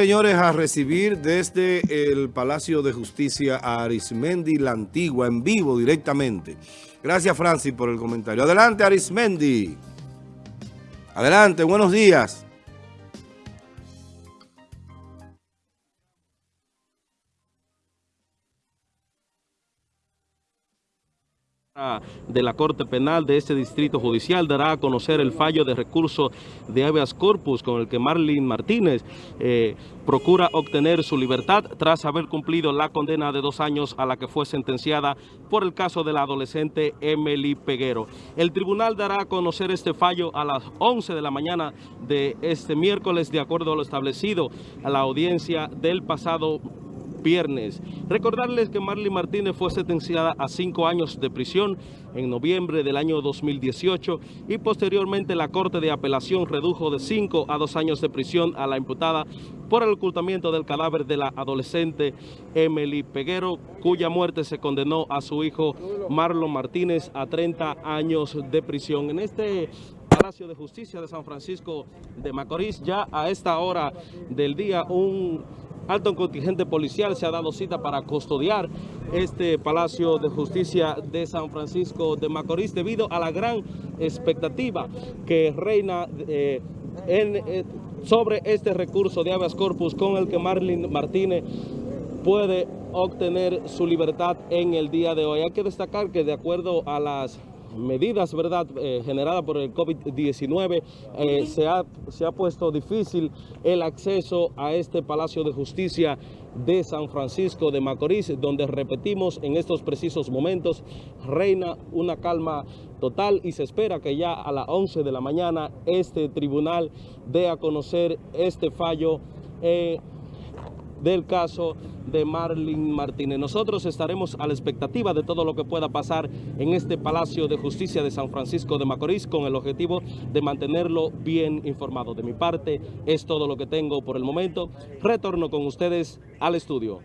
Señores, a recibir desde el Palacio de Justicia a Arismendi La Antigua, en vivo directamente. Gracias, Francis, por el comentario. Adelante, Arismendi. Adelante, buenos días. De la Corte Penal de este Distrito Judicial dará a conocer el fallo de recurso de habeas corpus con el que Marlene Martínez eh, procura obtener su libertad tras haber cumplido la condena de dos años a la que fue sentenciada por el caso de la adolescente Emily Peguero. El tribunal dará a conocer este fallo a las 11 de la mañana de este miércoles de acuerdo a lo establecido a la audiencia del pasado viernes. Recordarles que Marley Martínez fue sentenciada a cinco años de prisión en noviembre del año 2018 y posteriormente la Corte de Apelación redujo de cinco a dos años de prisión a la imputada por el ocultamiento del cadáver de la adolescente Emily Peguero, cuya muerte se condenó a su hijo Marlon Martínez a 30 años de prisión. En este Palacio de Justicia de San Francisco de Macorís, ya a esta hora del día un alto contingente policial se ha dado cita para custodiar este Palacio de Justicia de San Francisco de Macorís debido a la gran expectativa que reina eh, eh, sobre este recurso de habeas corpus con el que Marlene Martínez puede obtener su libertad en el día de hoy. Hay que destacar que de acuerdo a las medidas verdad eh, generadas por el COVID-19 eh, se, ha, se ha puesto difícil el acceso a este Palacio de Justicia de San Francisco de Macorís, donde repetimos en estos precisos momentos, reina una calma total y se espera que ya a las 11 de la mañana este tribunal dé a conocer este fallo eh, del caso de Marlene Martínez. Nosotros estaremos a la expectativa de todo lo que pueda pasar en este Palacio de Justicia de San Francisco de Macorís con el objetivo de mantenerlo bien informado. De mi parte, es todo lo que tengo por el momento. Retorno con ustedes al estudio.